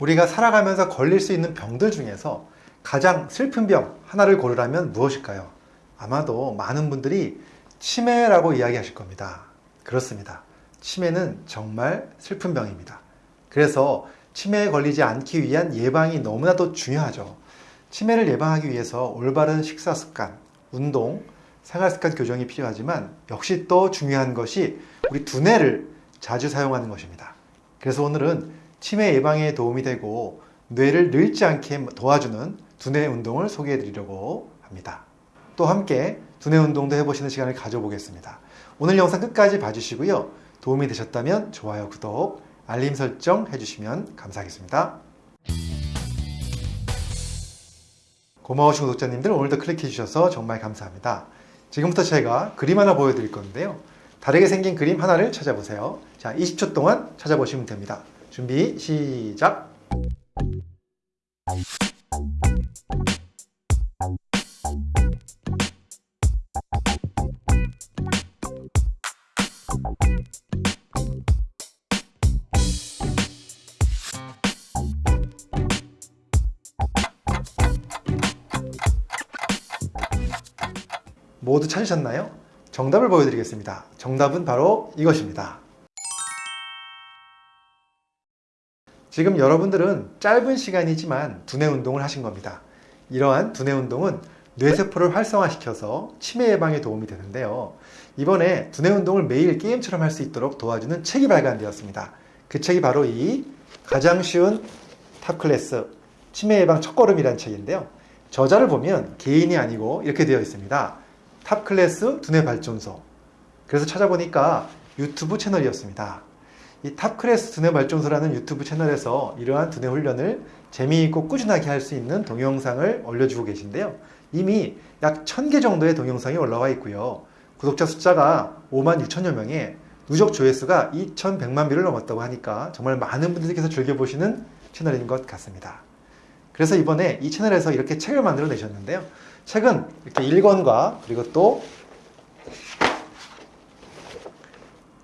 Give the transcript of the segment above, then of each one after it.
우리가 살아가면서 걸릴 수 있는 병들 중에서 가장 슬픈 병 하나를 고르라면 무엇일까요? 아마도 많은 분들이 치매라고 이야기하실 겁니다. 그렇습니다. 치매는 정말 슬픈 병입니다. 그래서 치매에 걸리지 않기 위한 예방이 너무나도 중요하죠. 치매를 예방하기 위해서 올바른 식사 습관, 운동, 생활 습관 교정이 필요하지만 역시 또 중요한 것이 우리 두뇌를 자주 사용하는 것입니다. 그래서 오늘은 치매 예방에 도움이 되고 뇌를 늙지 않게 도와주는 두뇌 운동을 소개해 드리려고 합니다. 또 함께 두뇌 운동도 해보시는 시간을 가져보겠습니다. 오늘 영상 끝까지 봐주시고요. 도움이 되셨다면 좋아요, 구독, 알림 설정 해주시면 감사하겠습니다. 고마우신 구독자님들 오늘도 클릭해 주셔서 정말 감사합니다. 지금부터 제가 그림 하나 보여드릴 건데요. 다르게 생긴 그림 하나를 찾아보세요. 자, 20초 동안 찾아보시면 됩니다. 준비, 시작! 모두 찾으셨나요? 정답을 보여드리겠습니다. 정답은 바로 이것입니다. 지금 여러분들은 짧은 시간이지만 두뇌 운동을 하신 겁니다. 이러한 두뇌 운동은 뇌세포를 활성화시켜서 치매 예방에 도움이 되는데요. 이번에 두뇌 운동을 매일 게임처럼 할 수 있도록 도와주는 책이 발간되었습니다. 그 책이 바로 이 가장 쉬운 탑클래스 치매 예방 첫걸음이라는 책인데요. 저자를 보면 개인이 아니고 이렇게 되어 있습니다. 탑클래스 두뇌 발전소. 그래서 찾아보니까 유튜브 채널이었습니다. 이 탑클래스 두뇌 발전소라는 유튜브 채널에서 이러한 두뇌 훈련을 재미있고 꾸준하게 할 수 있는 동영상을 올려주고 계신데요. 이미 약 1000개 정도의 동영상이 올라와 있고요. 구독자 숫자가 5만 6천여 명에 누적 조회수가 2100만 뷰를 넘었다고 하니까 정말 많은 분들께서 즐겨보시는 채널인 것 같습니다. 그래서 이번에 이 채널에서 이렇게 책을 만들어 내셨는데요. 책은 이렇게 1권과 그리고 또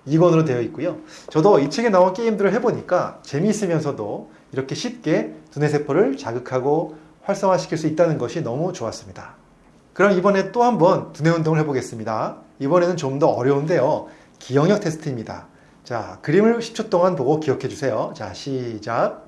2권으로 되어 있고요. 저도 이 책에 나온 게임들을 해보니까 재미있으면서도 이렇게 쉽게 두뇌세포를 자극하고 활성화시킬 수 있다는 것이 너무 좋았습니다. 그럼 이번에 또 한번 두뇌 운동을 해보겠습니다. 이번에는 좀 더 어려운데요. 기억력 테스트입니다. 자, 그림을 10초 동안 보고 기억해 주세요. 자, 시작.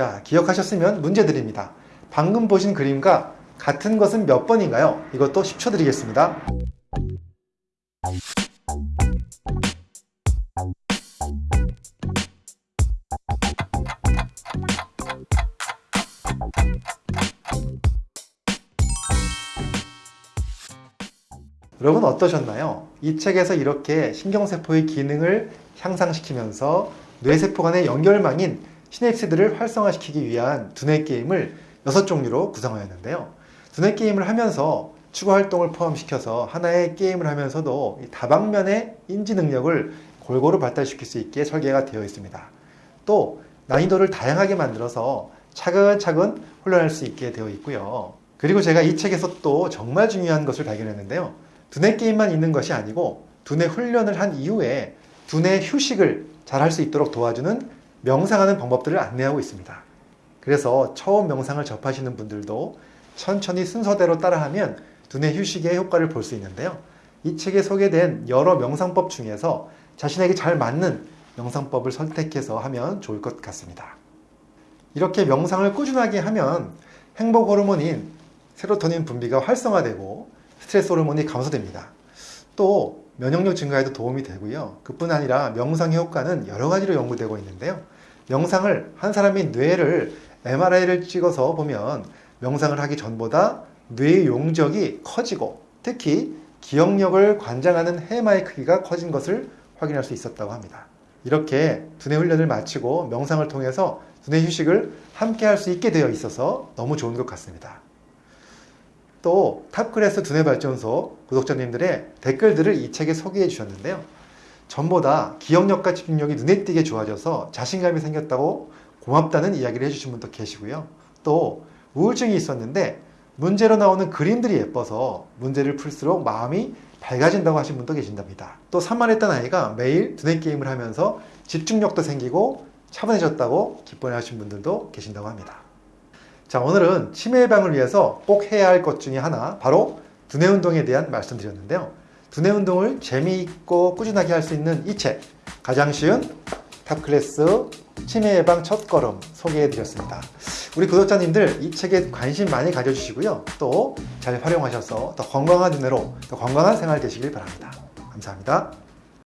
자, 기억하셨으면 문제 드립니다. 방금 보신 그림과 같은 것은 몇 번인가요? 이것도 10초 드리겠습니다. 여러분 어떠셨나요? 이 책에서 이렇게 신경세포의 기능을 향상시키면서 뇌세포 간의 연결망인 시냅스들을 활성화시키기 위한 두뇌 게임을 6종류로 구성하였는데요. 두뇌 게임을 하면서 추구 활동을 포함시켜서 하나의 게임을 하면서도 다방면의 인지 능력을 골고루 발달시킬 수 있게 설계가 되어 있습니다. 또 난이도를 다양하게 만들어서 차근차근 훈련할 수 있게 되어 있고요. 그리고 제가 이 책에서 또 정말 중요한 것을 발견했는데요. 두뇌 게임만 있는 것이 아니고 두뇌 훈련을 한 이후에 두뇌 휴식을 잘 할 수 있도록 도와주는 명상하는 방법들을 안내하고 있습니다. 그래서 처음 명상을 접하시는 분들도 천천히 순서대로 따라하면 두뇌 휴식의 효과를 볼 수 있는데요. 이 책에 소개된 여러 명상법 중에서 자신에게 잘 맞는 명상법을 선택해서 하면 좋을 것 같습니다. 이렇게 명상을 꾸준하게 하면 행복 호르몬인 세로토닌 분비가 활성화되고 스트레스 호르몬이 감소됩니다. 또 면역력 증가에도 도움이 되고요. 그뿐 아니라 명상의 효과는 여러 가지로 연구되고 있는데요. 명상을 한 사람의 뇌를 MRI를 찍어서 보면 명상을 하기 전보다 뇌의 용적이 커지고 특히 기억력을 관장하는 해마의 크기가 커진 것을 확인할 수 있었다고 합니다. 이렇게 두뇌 훈련을 마치고 명상을 통해서 두뇌 휴식을 함께 할 수 있게 되어 있어서 너무 좋은 것 같습니다. 또 탑클래스 두뇌 발전소 구독자님들의 댓글들을 이 책에 소개해 주셨는데요. 전보다 기억력과 집중력이 눈에 띄게 좋아져서 자신감이 생겼다고 고맙다는 이야기를 해주신 분도 계시고요. 또 우울증이 있었는데 문제로 나오는 그림들이 예뻐서 문제를 풀수록 마음이 밝아진다고 하신 분도 계신답니다. 또 산만했던 아이가 매일 두뇌 게임을 하면서 집중력도 생기고 차분해졌다고 기뻐해 하신 분들도 계신다고 합니다. 자, 오늘은 치매 예방을 위해서 꼭 해야 할 것 중에 하나, 바로 두뇌 운동에 대한 말씀드렸는데요. 두뇌 운동을 재미있고 꾸준하게 할 수 있는 이 책, 가장 쉬운 탑클래스 치매 예방 첫걸음 소개해 드렸습니다. 우리 구독자님들 이 책에 관심 많이 가져주시고요. 또 잘 활용하셔서 더 건강한 눈으로 더 건강한 생활 되시길 바랍니다. 감사합니다.